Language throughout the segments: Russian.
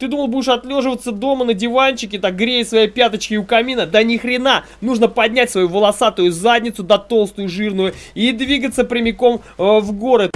Ты думал, будешь отлеживаться дома на диванчике, так грея свои пяточки у камина? Да ни хрена! Нужно поднять свою волосатую задницу, да толстую, жирную, и двигаться прямиком э, в город.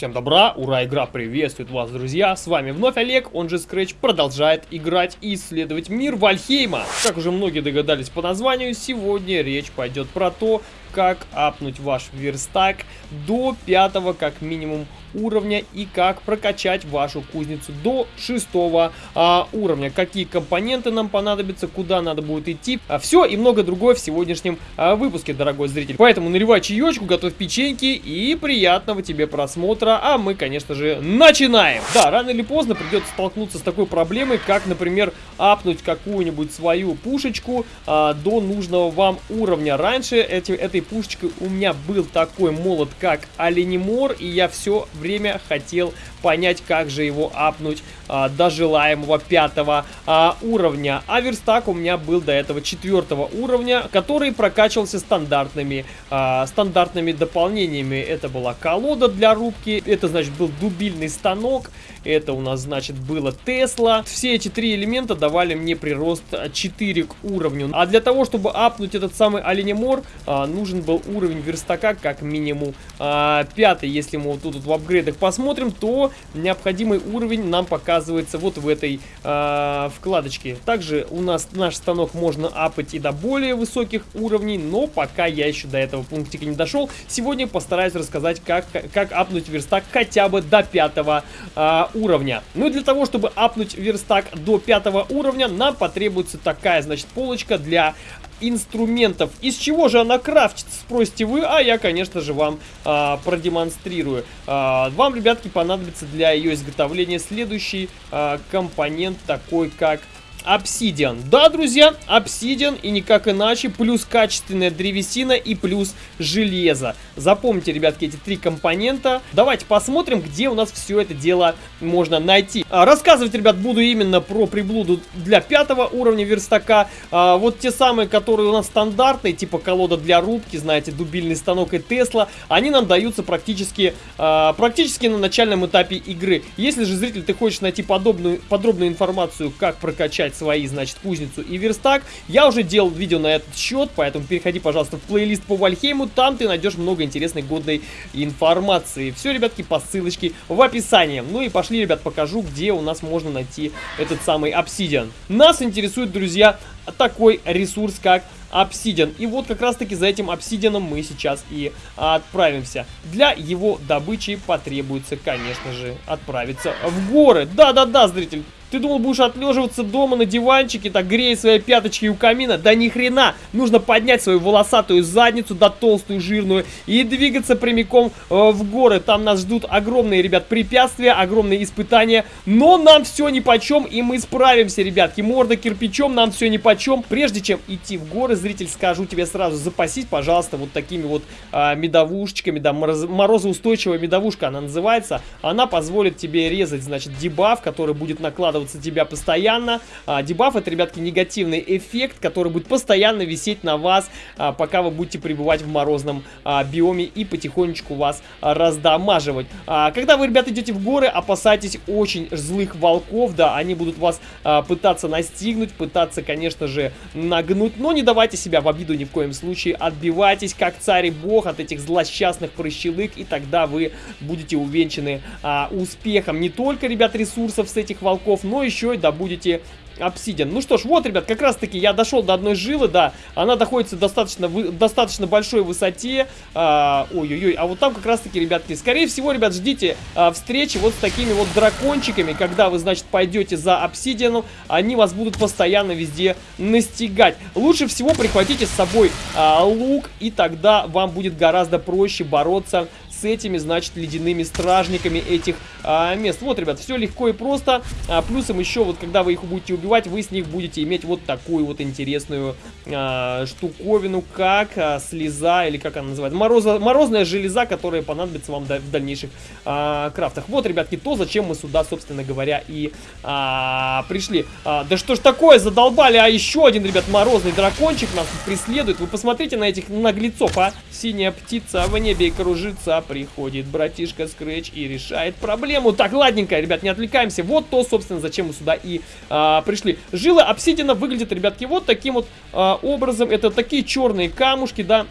Всем добра, ура, игра приветствует вас, друзья! С вами вновь Олег, он же Scratch, продолжает играть и исследовать мир Вальхейма. Как уже многие догадались по названию, сегодня речь пойдет про то, как апнуть ваш верстак до пятого, как минимум, уровня и как прокачать вашу кузницу до шестого а, уровня. Какие компоненты нам понадобятся, куда надо будет идти. А, все и много другое в сегодняшнем а, выпуске, дорогой зритель. Поэтому наливай чаечку, готовь печеньки и приятного тебе просмотра. А мы, конечно же, начинаем. Да, рано или поздно придется столкнуться с такой проблемой, как, например, апнуть какую-нибудь свою пушечку а, до нужного вам уровня. Раньше эти, этой пушечкой у меня был такой молот, как Оленемор, и я все время хотел понять, как же его апнуть а, до желаемого пятого а, уровня. А верстак у меня был до этого четвертого уровня, который прокачивался стандартными, а, стандартными дополнениями. Это была колода для рубки, это значит был дубильный станок, это у нас значит было Тесла. Все эти три элемента давали мне прирост 4 к уровню. А для того, чтобы апнуть этот самый оленемор, а, нужен был уровень верстака как минимум а, 5. Если мы вот тут вот в апгрейдах посмотрим, то необходимый уровень нам показывается вот в этой а, вкладочке. Также у нас наш станок можно апать и до более высоких уровней, но пока я еще до этого пунктика не дошел. Сегодня постараюсь рассказать, как, как апнуть верстак хотя бы до пятого а, уровня. Ну и для того, чтобы апнуть верстак до пятого уровня, нам потребуется такая, значит, полочка для инструментов. Из чего же она крафтится, спросите вы, а я, конечно же, вам а, продемонстрирую. А, вам, ребятки, понадобится для ее изготовления следующий а, компонент, такой как обсидиан. Да, друзья, обсидиан и никак иначе, плюс качественная древесина и плюс железо. Запомните, ребятки, эти три компонента. Давайте посмотрим, где у нас все это дело можно найти. А, рассказывать, ребят, буду именно про приблуду для пятого уровня верстака. А, вот те самые, которые у нас стандартные, типа колода для рубки, знаете, дубильный станок и Тесла, они нам даются практически, а, практически на начальном этапе игры. Если же, зритель, ты хочешь найти подобную, подробную информацию, как прокачать собрать свои, значит, кузницу и верстак. Я уже делал видео на этот счет, поэтому переходи, пожалуйста, в плейлист по Вальхейму, там ты найдешь много интересной, годной информации. Все, ребятки, по ссылочке в описании. Ну и пошли, ребят, покажу, где у нас можно найти этот самый обсидиан. Нас интересует, друзья, такой ресурс, как обсидиан. И вот как раз таки за этим обсидианом мы сейчас и отправимся. Для его добычи потребуется, конечно же, отправиться в горы. Да-да-да, зритель, ты думал, будешь отлеживаться дома на диванчике, так грея свои пяточки у камина? Да ни хрена! Нужно поднять свою волосатую задницу, да толстую, жирную, и двигаться прямиком э, в горы. Там нас ждут огромные, ребят, препятствия, огромные испытания. Но нам все ни по чем, и мы справимся, ребятки. Морда кирпичом, нам все ни по чем. Прежде чем идти в горы, зритель, скажу тебе сразу, запасись, пожалуйста, вот такими вот э, медовушечками, да, мороз, морозоустойчивая медовушка она называется. Она позволит тебе резать, значит, дебаф, который будет накладывать радоваться тебя постоянно. А, дебаф это, ребятки, негативный эффект, который будет постоянно висеть на вас, а, пока вы будете пребывать в морозном а, биоме и потихонечку вас а, раздамаживать. А, когда вы, ребята, идете в горы, опасайтесь очень злых волков, да, они будут вас а, пытаться настигнуть, пытаться, конечно же, нагнуть, но не давайте себя в обиду ни в коем случае, отбивайтесь, как царь и бог, от этих злосчастных прыщелык, и тогда вы будете увенчаны а, успехом не только, ребят, ресурсов с этих волков, но еще и добудете обсидиан. Ну что ж, вот, ребят, как раз таки я дошел до одной жилы, да, она находится достаточно, вы, достаточно большой высоте, а, ой-ой-ой, а, а вот там как раз таки, ребятки, скорее всего, ребят, ждите а, встречи вот с такими вот дракончиками, когда вы, значит, пойдете за обсидианом, они вас будут постоянно везде настигать. Лучше всего прихватите с собой а, лук, и тогда вам будет гораздо проще бороться с этими, значит, ледяными стражниками этих а, мест. Вот, ребят, все легко и просто. А, плюсом еще, вот когда вы их будете убивать, вы с них будете иметь вот такую вот интересную а, штуковину, как а, слеза, или как она называется, Мороза, морозная железа, которая понадобится вам в дальнейших а, крафтах. Вот, ребятки, то, зачем мы сюда, собственно говоря, и а, пришли. А, да что ж такое, задолбали, а еще один, ребят, морозный дракончик нас преследует. Вы посмотрите на этих наглецов, а. Синяя птица в небе кружится, приходит братишка Скретч и решает проблему. Так, ладненько, ребят, не отвлекаемся. Вот то, собственно, зачем мы сюда и а, пришли. Жилы обсидиана выглядят, ребятки, вот таким вот а, образом. Это такие черные камушки, да,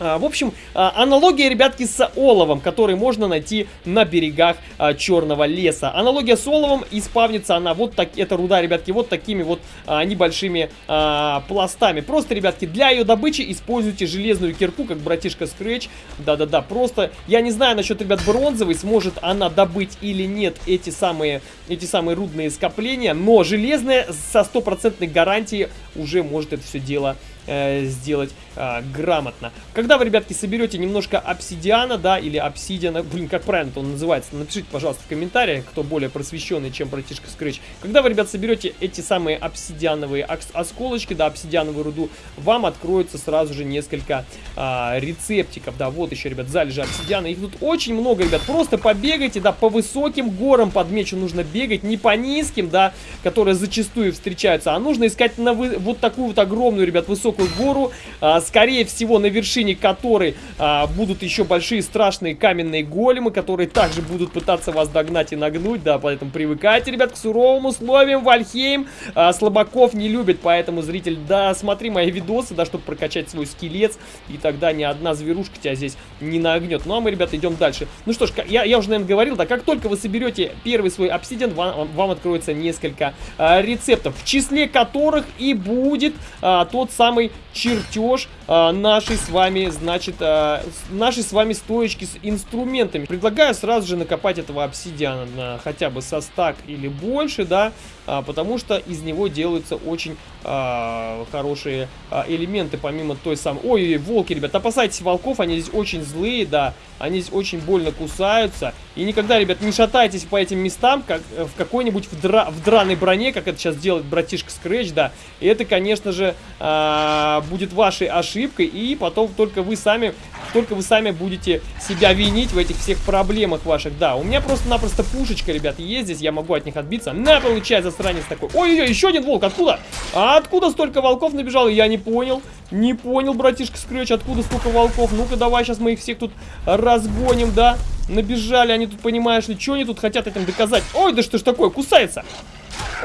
в общем, а, аналогия, ребятки, с оловом, который можно найти на берегах а, Черного леса. Аналогия с оловом, испавнится она вот так, эта руда, ребятки, вот такими вот небольшими пластами. Просто, ребятки, для ее добычи используйте железную кирку, как братишка Scratch. Да-да-да, просто, я не знаю насчет, ребят, бронзовый, сможет она добыть или нет эти самые, эти самые рудные скопления, но железная со стопроцентной гарантией уже может это все дело э, сделать э, грамотно. Когда вы, ребятки, соберете немножко обсидиана, да, или обсидиана, блин, как правильно он называется, напишите, пожалуйста, в комментариях, кто более просвещенный, чем братишка Scratch. Когда вы, ребят, соберете эти самые обсидиановые осколочки, да, обсидиановую руду, вам откроется сразу же несколько э, рецептиков, да, вот еще, ребят, залежи обсидиана, их тут очень много, ребят, просто побегайте, да, по высоким горам подмечу нужно бегать, не по низким, да, которые зачастую встречаются, а нужно искать на вы, вот такую вот огромную, ребят, высокую высокую гору, а, скорее всего на вершине которой а, будут еще большие страшные каменные големы, которые также будут пытаться вас догнать и нагнуть, да, поэтому привыкайте, ребят, к суровым условиям, Вальхейм а, слабаков не любит, поэтому, зритель, да, смотри мои видосы, да, чтобы прокачать свой скелет, и тогда ни одна зверушка тебя здесь не нагнет. Ну, а мы, ребята, идем дальше. Ну что ж, я, я уже, наверное, говорил, да, как только вы соберете первый свой обсидиан, вам, вам откроется несколько а, рецептов, в числе которых и будет а, тот самый самый чертеж а, нашей с вами, значит, а, нашей с вами стоечки с инструментами. Предлагаю сразу же накопать этого обсидиана на хотя бы со стак или больше, да, потому что из него делаются очень а, хорошие а, элементы, помимо той самой... Ой, волки, ребят, опасайтесь волков, они здесь очень злые, да, они здесь очень больно кусаются. И никогда, ребят, не шатайтесь по этим местам, как э, в какой-нибудь в, дра... в драной броне, как это сейчас делает братишка Scratch, да. И это, конечно же, а, будет вашей ошибкой, и потом только вы сами только вы сами будете себя винить в этих всех проблемах ваших. Да, у меня просто-напросто пушечка, ребят, есть здесь, я могу от них отбиться. На, получай, засранец такой. Ой-ой-ой, еще один волк, откуда? А откуда столько волков набежало? Я не понял. Не понял, братишка Скретч, откуда столько волков. Ну-ка, давай сейчас мы их всех тут разгоним, да? Набежали они тут, понимаешь ли, что они тут хотят этим доказать? Ой, да что ж такое, кусается.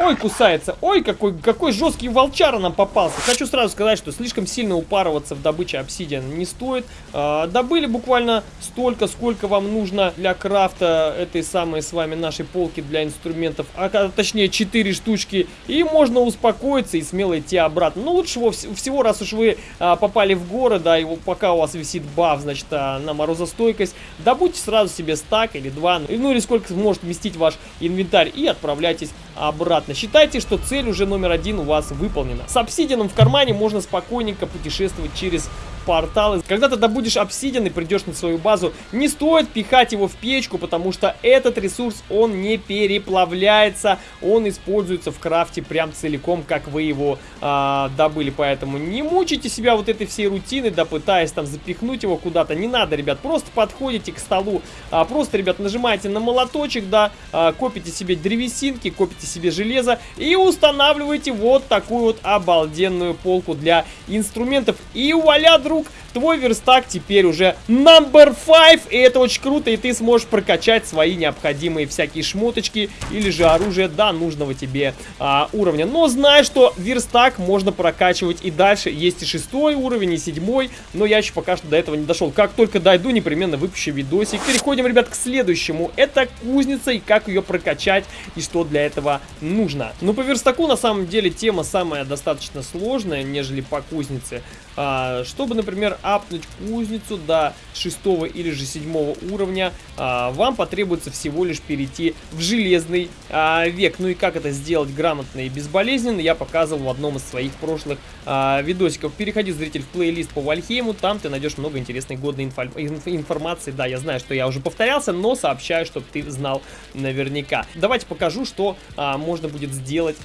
Ой, кусается. Ой, какой, какой жесткий волчара нам попался. Хочу сразу сказать, что слишком сильно упарываться в добыче обсидиана не стоит. А, добыли буквально столько, сколько вам нужно для крафта этой самой с вами нашей полки для инструментов. А, а точнее, 4 штучки. И можно успокоиться и смело идти обратно. Ну, лучше всего, раз уж вы а, попали в город, да, и пока у вас висит баф, значит, а, на морозостойкость, добудьте сразу себе стак или два, ну или сколько может вместить ваш инвентарь и отправляйтесь обратно. Считайте, что цель уже номер один у вас выполнена. С обсидианом в кармане можно спокойненько путешествовать через порталы. Когда ты добудешь обсидиан и придешь на свою базу, не стоит пихать его в печку, потому что этот ресурс, он не переплавляется, он используется в крафте прям целиком, как вы его а, добыли. Поэтому не мучайте себя вот этой всей рутиной, да пытаясь там запихнуть его куда-то. Не надо, ребят, просто подходите к столу, а, просто, ребят, нажимаете на молоточек, да, а, копите себе древесинки, копите себе железо и устанавливаете вот такую вот обалденную полку для инструментов. И вуаля, друг друг, твой верстак теперь уже number 5, и это очень круто, и ты сможешь прокачать свои необходимые всякие шмоточки или же оружие до нужного тебе а, уровня. Но знай, что верстак можно прокачивать и дальше. Есть и шестой уровень, и седьмой, но я еще пока что до этого не дошел. Как только дойду, непременно выпущу видосик. Переходим, ребят, к следующему. Это кузница и как ее прокачать и что для этого нужно. Ну, по верстаку на самом деле тема самая достаточно сложная, нежели по кузнице. А, чтобы, например, апнуть кузницу до шестого или же седьмого уровня, а, вам потребуется всего лишь перейти в железный а, век. Ну и как это сделать грамотно и безболезненно, я показывал в одном из своих прошлых видосиков. Переходи, зритель, в плейлист по Вальхейму, там ты найдешь много интересной годной инф информации. Да, я знаю, что я уже повторялся, но сообщаю, чтобы ты знал наверняка. Давайте покажу, что можно будет сделать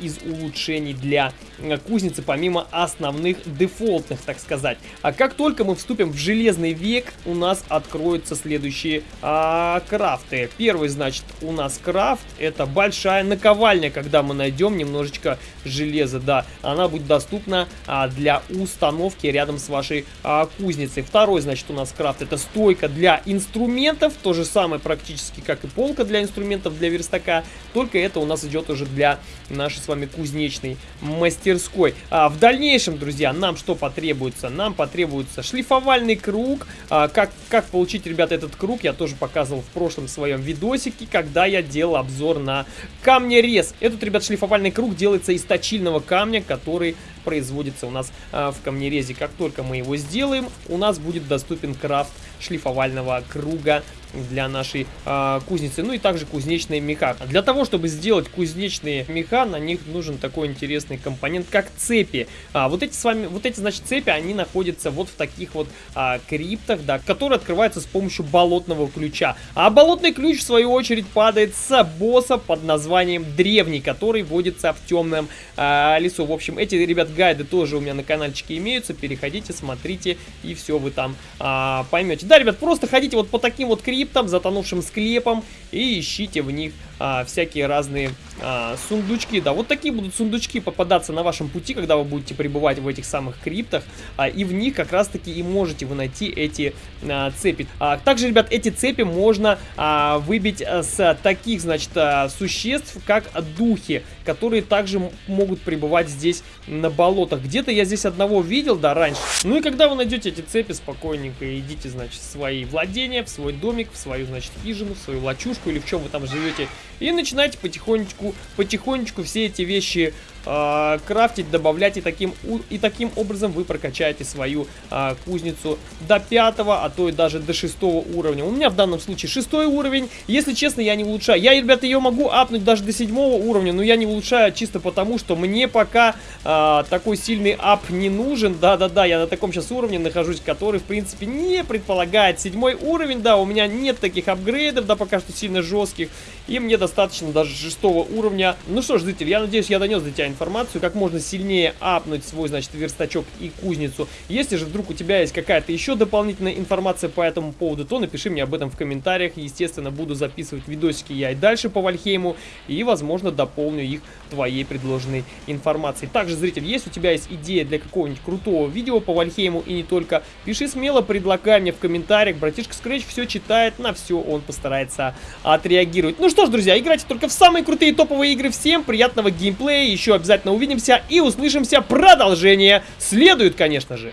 из улучшений для кузницы, помимо основных дефолтных, так сказать. А как только мы вступим в железный век, у нас откроются следующие а, крафты. Первый, значит, у нас крафт, это большая наковальня, когда мы найдем немножечко железа, да, она будет доступна а, для установки рядом с вашей а, кузницей. Второй, значит, у нас крафт, это стойка для инструментов, то же самое практически, как и полка для инструментов для верстака, только это у нас идет уже для нашей с вами кузнечной мастерской. А в дальнейшем, друзья, нам что потребуется? Нам потребуется шлифовальный круг. А, как, как получить, ребята, этот круг, я тоже показывал в прошлом своем видосике, когда я делал обзор на камнерез. Этот, ребят, шлифовальный круг делается из точильного камня, который производится у нас а, в камнерезе. Как только мы его сделаем, у нас будет доступен крафт шлифовального круга для нашей э, кузницы. Ну и также кузнечные меха. Для того, чтобы сделать кузнечные меха, на них нужен такой интересный компонент, как цепи. А, вот эти с вами, вот эти, значит, цепи, они находятся вот в таких вот а, криптах, да, которые открываются с помощью болотного ключа. А болотный ключ, в свою очередь, падает с босса под названием Древний, который водится в темном а, лесу. В общем, эти, ребят, гайды тоже у меня на каналчике имеются. Переходите, смотрите, и все вы там а, поймете. Да, ребят, просто ходите вот по таким вот криптам, затонувшим склепам и ищите в них а, всякие разные а, сундучки. Да, вот такие будут сундучки попадаться на вашем пути, когда вы будете пребывать в этих самых криптах, а, и в них как раз-таки и можете вы найти эти а, цепи. А, также, ребят, эти цепи можно а, выбить а, с таких, значит, а, существ, как духи, которые также могут пребывать здесь на болотах. Где-то я здесь одного видел, да, раньше. Ну и когда вы найдете эти цепи, спокойненько идите, значит, в свои владения, в свой домик, в свою, значит, хижину, в свою лачушку или в чем вы там живете, и начинайте потихонечку, потихонечку все эти вещи э, крафтить, добавлять. И таким, и таким образом вы прокачаете свою э, кузницу до пятого, а то и даже до шестого уровня. У меня в данном случае шестой уровень. Если честно, я не улучшаю. Я, ребята, ее могу апнуть даже до седьмого уровня, но я не улучшаю чисто потому, что мне пока э, такой сильный ап не нужен. Да-да-да, я на таком сейчас уровне нахожусь, который, в принципе, не предполагает седьмой уровень. Да, у меня нет таких апгрейдов, да, пока что сильно жестких. И мне достаточно даже шестого уровня. Ну что ж, зритель, я надеюсь, я донес до тебя информацию, как можно сильнее апнуть свой, значит, верстачок и кузницу. Если же вдруг у тебя есть какая-то еще дополнительная информация по этому поводу, то напиши мне об этом в комментариях. Естественно, буду записывать видосики я и дальше по Вальхейму, и, возможно, дополню их твоей предложенной информацией. Также, зритель, если у тебя есть идея для какого-нибудь крутого видео по Вальхейму и не только, пиши смело, предлагай мне в комментариях. Братишка Scratch все читает, на все он постарается отреагировать. Ну что ж, друзья, играйте только в самые крутые топовые игры. Всем приятного геймплея, еще обязательно увидимся и услышимся. Продолжение следует, конечно же.